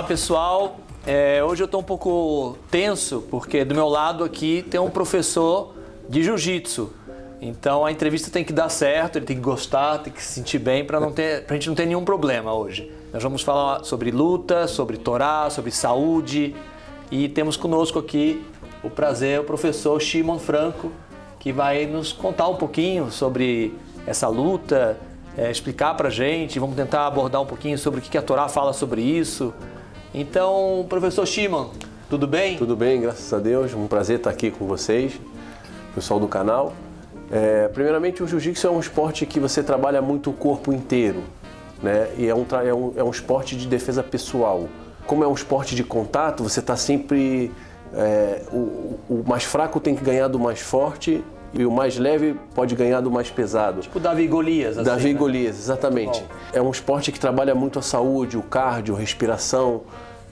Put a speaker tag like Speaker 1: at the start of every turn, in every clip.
Speaker 1: Olá pessoal, é, hoje eu estou um pouco tenso porque do meu lado aqui tem um professor de jiu-jitsu. Então a entrevista tem que dar certo, ele tem que gostar, tem que se sentir bem para não ter, gente não ter nenhum problema hoje. Nós vamos falar sobre luta, sobre Torá, sobre saúde e temos conosco aqui o prazer o professor Shimon Franco que vai nos contar um pouquinho sobre essa luta, é, explicar para gente, vamos tentar abordar um pouquinho sobre o que a Torá fala sobre isso. Então, professor Shimon, tudo bem?
Speaker 2: Tudo bem, graças a Deus. Um prazer estar aqui com vocês, pessoal do canal. É, primeiramente, o jiu-jitsu é um esporte que você trabalha muito o corpo inteiro, né? E é um, é um, é um esporte de defesa pessoal. Como é um esporte de contato, você está sempre... É, o, o mais fraco tem que ganhar do mais forte e o mais leve pode ganhar do mais pesado.
Speaker 1: Tipo Davi Golias. Assim,
Speaker 2: Davi
Speaker 1: né?
Speaker 2: Golias, exatamente. É um esporte que trabalha muito a saúde, o cardio, a respiração,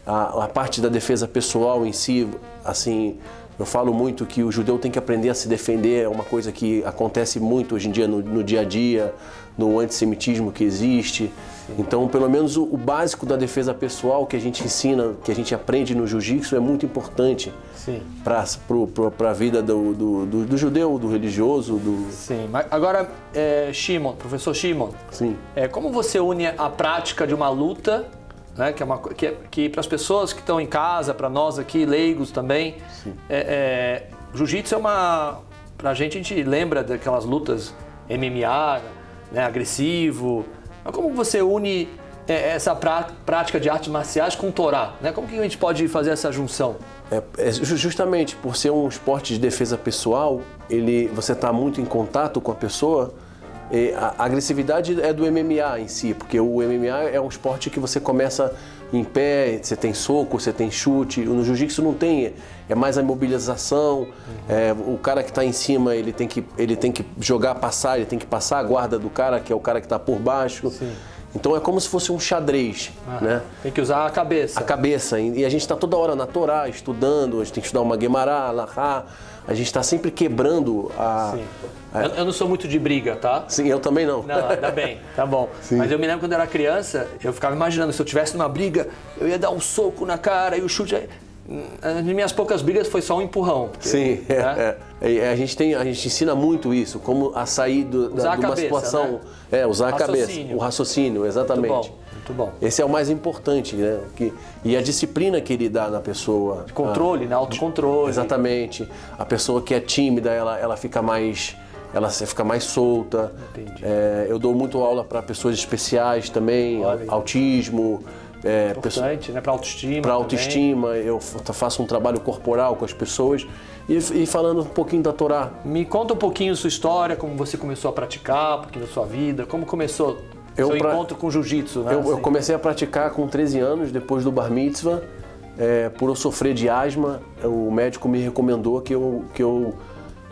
Speaker 2: a, a, parte da defesa pessoal em si. Assim, eu falo muito que o judeu tem que aprender a se defender, é uma coisa que acontece muito hoje em dia no, no dia a dia, no antissemitismo que existe. Então, pelo menos o, o, básico da defesa pessoal que a gente ensina, que a gente aprende no jiu-jitsu é muito importante para a vida do, do, do, do, judeu, do religioso. Do...
Speaker 1: Sim, mas agora, é, Shimon, professor Shimon,
Speaker 2: Sim.
Speaker 1: É, como você une a prática de uma luta, né, que, é uma, que, que para as pessoas que estão em casa, para nós aqui, leigos também, é, é, jiu-jitsu é uma... Para a gente, a gente lembra daquelas lutas MMA, né, agressivo, mas como você une é, essa prática de artes marciais com o Torá? Né? Como que a gente pode fazer essa junção?
Speaker 2: É, é justamente por ser um esporte de defesa pessoal, ele, você está muito em contato com a pessoa, a agressividade é do MMA em si, porque o MMA é um esporte que você começa em pé, você tem soco, você tem chute. No jiu-jitsu não tem, é mais a imobilização. Uhum. É, o cara que está em cima, ele tem, que, ele tem que jogar, passar, ele tem que passar a guarda do cara, que é o cara que está por baixo.
Speaker 1: Sim.
Speaker 2: Então é como se fosse um xadrez, ah, né?
Speaker 1: Tem que usar a cabeça.
Speaker 2: A cabeça. E a gente está toda hora na Torá, estudando, a gente tem que estudar uma Guemará, Lahá. A gente está sempre quebrando a...
Speaker 1: Sim. a... Eu, eu, não sou muito de briga, tá?
Speaker 2: Sim, eu também não.
Speaker 1: Não, ainda bem, tá bom. Sim. Mas eu me lembro quando eu era criança, eu ficava imaginando, se eu tivesse numa briga, eu ia dar um soco na cara e o chute... Nas minhas poucas brigas foi só um empurrão.
Speaker 2: Porque, Sim, né? é, é. A, gente tem, a gente ensina muito isso, como a sair do, da, de uma cabeça, situação. Né? É, usar a cabeça, o raciocínio, exatamente.
Speaker 1: Muito bom, muito bom.
Speaker 2: Esse é o mais importante, né? Que, e a disciplina que ele dá na pessoa.
Speaker 1: De controle, a, né? Autocontrole.
Speaker 2: Exatamente. A pessoa que é tímida, ela, ela fica mais ela fica mais solta. É, eu dou muito aula para pessoas especiais também, Olha. autismo,
Speaker 1: é, Importante, né? Para autoestima.
Speaker 2: Para autoestima, eu faço um trabalho corporal com as pessoas e, e, falando um pouquinho da Torá.
Speaker 1: Me conta um pouquinho sua história, como você começou a praticar, um pouquinho da sua vida, como começou eu seu pra... encontro com jiu-jitsu, né?
Speaker 2: Eu, assim. eu, comecei a praticar com 13 anos, depois do bar mitzvah, é, por eu sofrer de asma, o médico me recomendou que eu, que eu,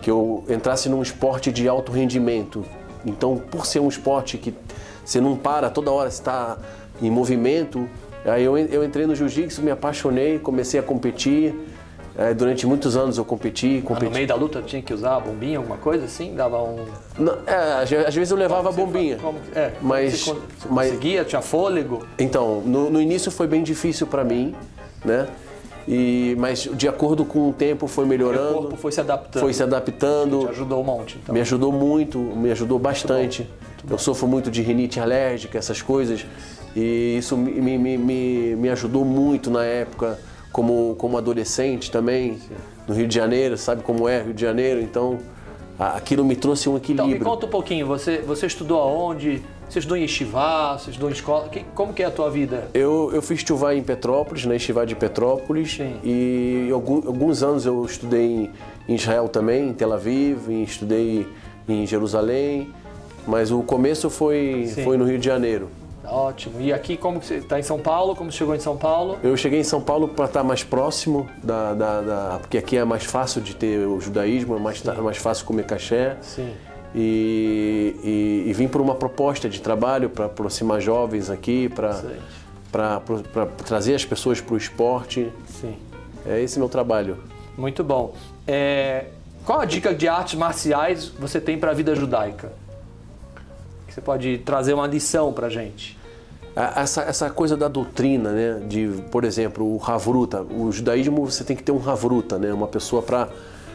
Speaker 2: que eu entrasse num esporte de alto rendimento. Então, por ser um esporte que você não para, toda hora está em movimento. Aí eu, eu entrei no jiu-jitsu, me apaixonei, comecei a competir. É, durante muitos anos eu competi, competi. Ah,
Speaker 1: no meio da luta tinha que usar a bombinha, alguma coisa assim? Dava um...
Speaker 2: Não, é, às vezes eu levava a bombinha.
Speaker 1: Como, é, mas, você, você mas, conseguia? Tinha fôlego?
Speaker 2: Então, no, no início foi bem difícil para mim, né? E, mas de acordo com o tempo foi melhorando. O
Speaker 1: corpo foi se adaptando.
Speaker 2: Foi se adaptando.
Speaker 1: Te ajudou um monte, então.
Speaker 2: Me ajudou muito, me ajudou bastante. Muito bom, muito bom. Eu sofro muito de rinite alérgica, essas coisas. E isso me, me, me, me ajudou muito na época, como, como adolescente também, no Rio de Janeiro, sabe como é Rio de Janeiro, então aquilo me trouxe um equilíbrio.
Speaker 1: Então me conta um pouquinho, você, você estudou aonde? Você estudou em Estivá, você estudou em escola, que, como que é a tua vida?
Speaker 2: Eu, eu fiz Estivá em Petrópolis, na Estivá de Petrópolis, Sim. e alguns, alguns anos eu estudei em, Israel também, em Tel Aviv, e estudei em Jerusalém, mas o começo foi, foi no Rio de Janeiro.
Speaker 1: Ótimo. E aqui, como que você está em São Paulo? Como você chegou em São Paulo?
Speaker 2: Eu cheguei em São Paulo para estar tá mais próximo, da, da, da, porque aqui é mais fácil de ter o judaísmo, é mais, é mais fácil comer caché.
Speaker 1: Sim.
Speaker 2: E, e, e vim por uma proposta de trabalho para aproximar jovens aqui, para trazer as pessoas para o esporte.
Speaker 1: Sim.
Speaker 2: É esse meu trabalho.
Speaker 1: Muito bom. É, qual a dica de artes marciais você tem para a vida judaica? você pode trazer uma lição para a gente?
Speaker 2: Essa, essa coisa da doutrina, né? De, por exemplo, o Havruta. O judaísmo você tem que ter um Havruta, né? Uma pessoa para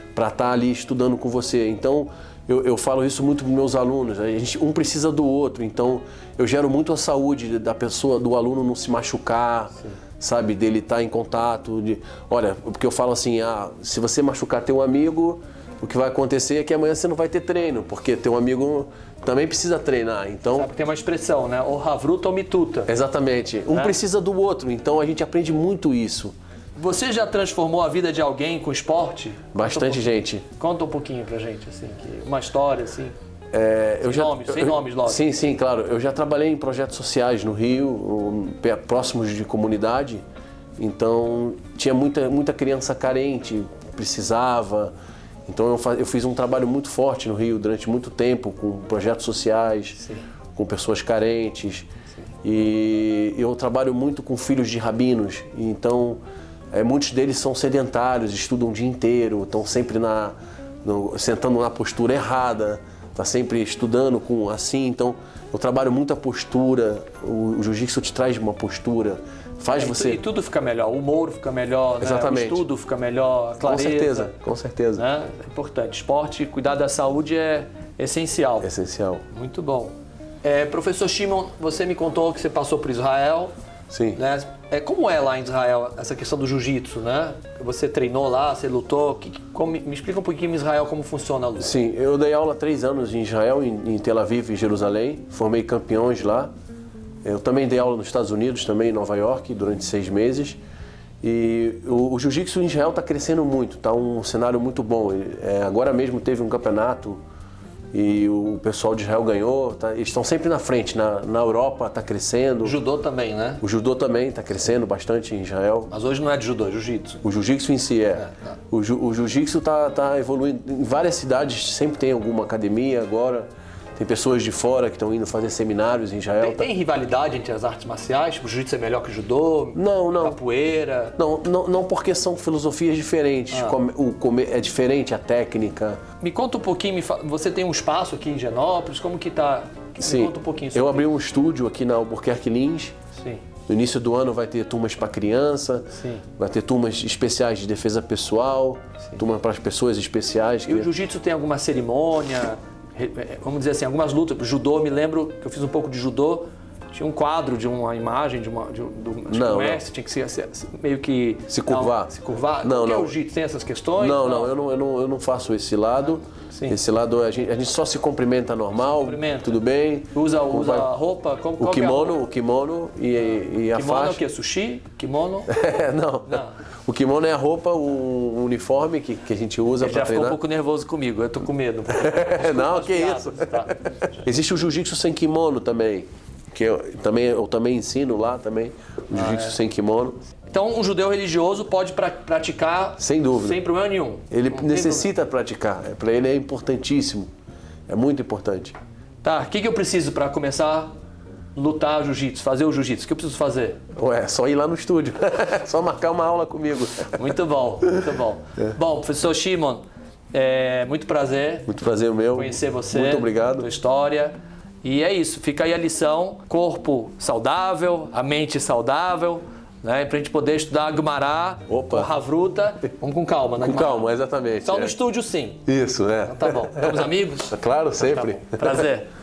Speaker 2: estar tá ali estudando com você. Então, eu, eu falo isso muito para meus alunos. A gente, um precisa do outro. Então, eu gero muito a saúde da pessoa, do aluno não se machucar, Sim. sabe? Dele estar tá em contato. De, olha, porque eu falo assim, ah, se você machucar teu amigo, o que vai acontecer é que amanhã você não vai ter treino, porque teu amigo também precisa treinar. Então,
Speaker 1: Sabe, tem uma expressão, né? Ou havruta ou mituta.
Speaker 2: Exatamente. Um né? precisa do outro. Então, a gente aprende muito isso.
Speaker 1: Você já transformou a vida de alguém com esporte?
Speaker 2: Bastante
Speaker 1: um
Speaker 2: gente.
Speaker 1: Conta um pouquinho pra gente, assim, uma história, assim.
Speaker 2: É,
Speaker 1: sem
Speaker 2: já,
Speaker 1: nomes, sem eu, nomes, logo.
Speaker 2: Sim, sim, claro. Eu já trabalhei em projetos sociais no Rio, próximos de comunidade. Então, tinha muita, muita criança carente, precisava. Então, eu, faz, eu fiz um trabalho muito forte no Rio durante muito tempo, com projetos sociais, sim. com pessoas carentes. Sim. E eu trabalho muito com filhos de rabinos. Então, é, muitos deles são sedentários, estudam o dia inteiro, estão sempre na, no, sentando na postura errada, está sempre estudando com assim. Então, eu trabalho muito a postura, o, o jiu-jitsu te traz uma postura, faz
Speaker 1: é,
Speaker 2: você...
Speaker 1: E tudo fica melhor, o humor fica melhor, né?
Speaker 2: Exatamente.
Speaker 1: o estudo fica melhor, a clareza.
Speaker 2: Com certeza, com certeza.
Speaker 1: Né? É importante. Esporte, cuidar da saúde é essencial.
Speaker 2: Essencial.
Speaker 1: Muito bom. É, professor Shimon, você me contou que você passou por Israel,
Speaker 2: Sim.
Speaker 1: Né? É, como é lá em Israel essa questão do jiu-jitsu, né? Você treinou lá, você lutou. Que, como, me explica um pouquinho em Israel como funciona a luta.
Speaker 2: Sim, eu dei aula três anos em Israel, em, em Tel Aviv e Jerusalém. Formei campeões lá. Eu também dei aula nos Estados Unidos, também em Nova York, durante seis meses. E o, o jiu-jitsu em Israel está crescendo muito, está um cenário muito bom. É, agora mesmo teve um campeonato e o pessoal de Israel ganhou. Tá, eles estão sempre na frente. Na, na Europa está crescendo.
Speaker 1: O judô também, né?
Speaker 2: O judô também está crescendo bastante em Israel.
Speaker 1: Mas hoje não é de judô, é jiu-jitsu.
Speaker 2: O jiu-jitsu em si é. é tá. O, o jiu-jitsu está tá evoluindo. Em várias cidades sempre tem alguma academia agora. Tem pessoas de fora que estão indo fazer seminários em Israel.
Speaker 1: Tem, tem rivalidade entre as artes marciais? Tipo, o jiu-jitsu é melhor que o judô?
Speaker 2: Não, não.
Speaker 1: Capoeira?
Speaker 2: Não, não, não porque são filosofias diferentes. Ah. O comer é diferente a técnica.
Speaker 1: Me conta um pouquinho, me você tem um espaço aqui em Genópolis, como que tá?
Speaker 2: Sim.
Speaker 1: Me conta um pouquinho sobre
Speaker 2: Eu abri um estúdio aqui na Albuquerque Lins.
Speaker 1: Sim.
Speaker 2: No início do ano vai ter turmas para criança,
Speaker 1: Sim.
Speaker 2: vai ter turmas especiais de defesa pessoal, Sim. turma para as pessoas especiais.
Speaker 1: E que... o jiu-jitsu tem alguma cerimônia? É, vamos dizer assim, algumas lutas. Judô, me lembro que eu fiz um pouco de judô. Tinha um quadro de uma imagem de uma de, do,
Speaker 2: não,
Speaker 1: mestre, tinha que ser, meio que
Speaker 2: se curvar.
Speaker 1: Não, se curvar.
Speaker 2: Não,
Speaker 1: não.
Speaker 2: É
Speaker 1: o jiu tem essas questões?
Speaker 2: Não, não, eu não, eu não, eu não faço esse lado.
Speaker 1: Sim.
Speaker 2: Esse lado a gente, a gente só se cumprimenta normal,
Speaker 1: cumprimenta.
Speaker 2: tudo bem.
Speaker 1: Usa, usa a roupa, como,
Speaker 2: o kimono, é o kimono e, e a
Speaker 1: kimono
Speaker 2: faixa.
Speaker 1: é o que? Sushi? Kimono?
Speaker 2: É, não. não. O kimono é a roupa, o uniforme que, que a gente usa para treinar.
Speaker 1: já ficou um pouco nervoso comigo, eu tô com medo.
Speaker 2: não, que isso. Tá. Existe o jiu-jitsu sem kimono também, que eu também, eu também ensino lá também, o jiu-jitsu ah, é. sem kimono.
Speaker 1: Então, um judeu religioso pode pra, praticar
Speaker 2: sem dúvida,
Speaker 1: sem problema nenhum.
Speaker 2: Ele Não necessita praticar, é, para ele é importantíssimo, é muito importante.
Speaker 1: Tá, o que, que eu preciso para começar lutar jiu-jitsu, fazer o jiu-jitsu? O que eu preciso fazer?
Speaker 2: Ué, só ir lá no estúdio, só marcar uma aula comigo.
Speaker 1: Muito bom, muito bom. É. Bom, professor Shimon, é muito prazer.
Speaker 2: Muito prazer meu.
Speaker 1: Conhecer você.
Speaker 2: Muito obrigado.
Speaker 1: Sua história. E é isso, fica aí a lição: corpo saudável, a mente saudável. Né, para a gente poder estudar Agmará,
Speaker 2: o
Speaker 1: Havruta, vamos com calma, né?
Speaker 2: Com calma, exatamente.
Speaker 1: Só
Speaker 2: é.
Speaker 1: no estúdio sim.
Speaker 2: Isso, é.
Speaker 1: Então, tá bom. Estamos amigos?
Speaker 2: Claro, sempre.
Speaker 1: Tá Prazer.